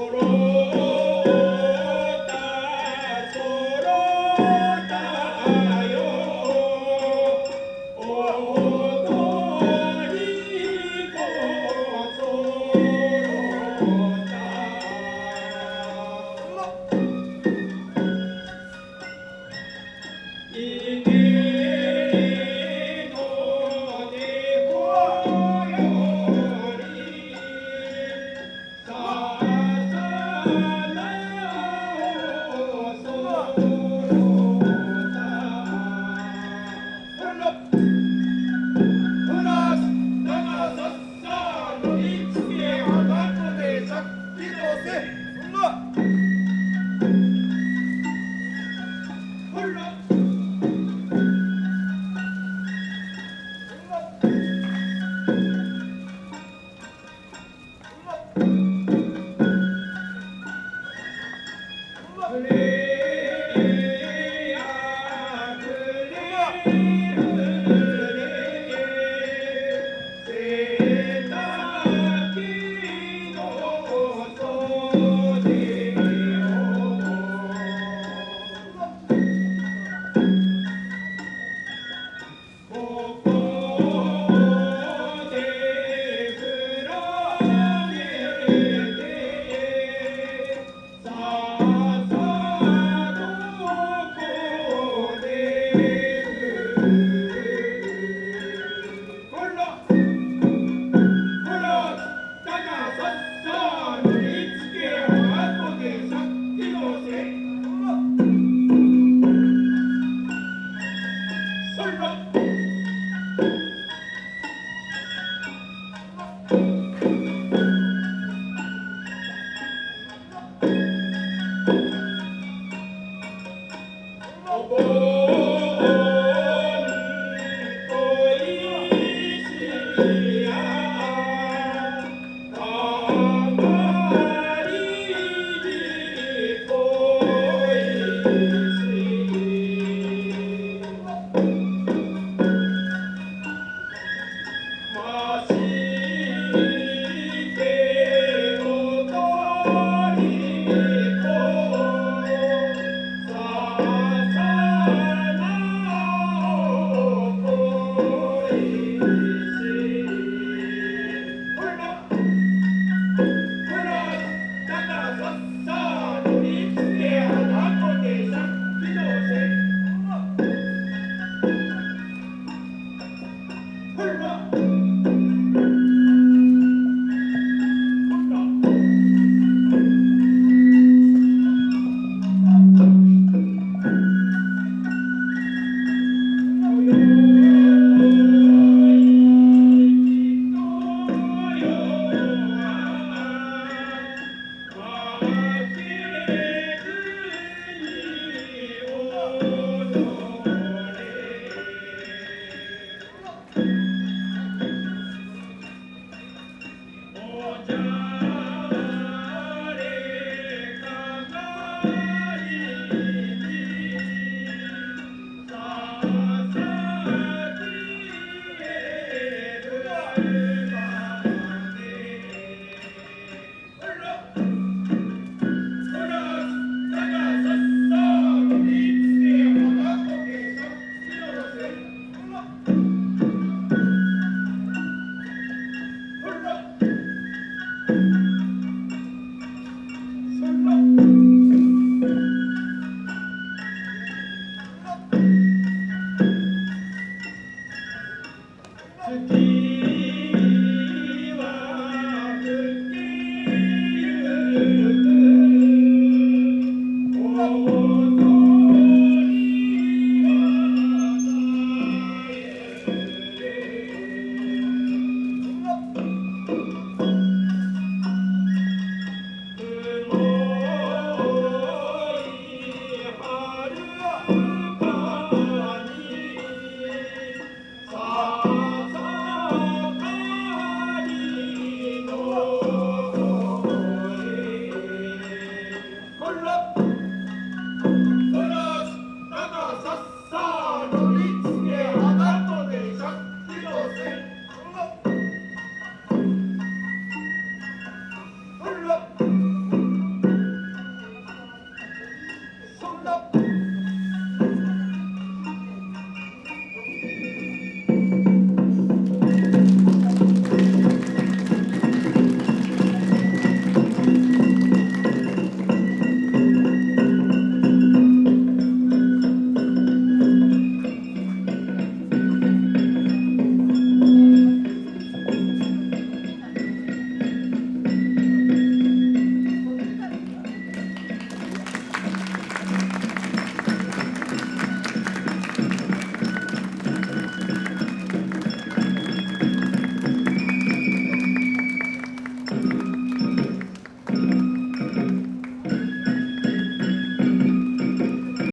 Toro.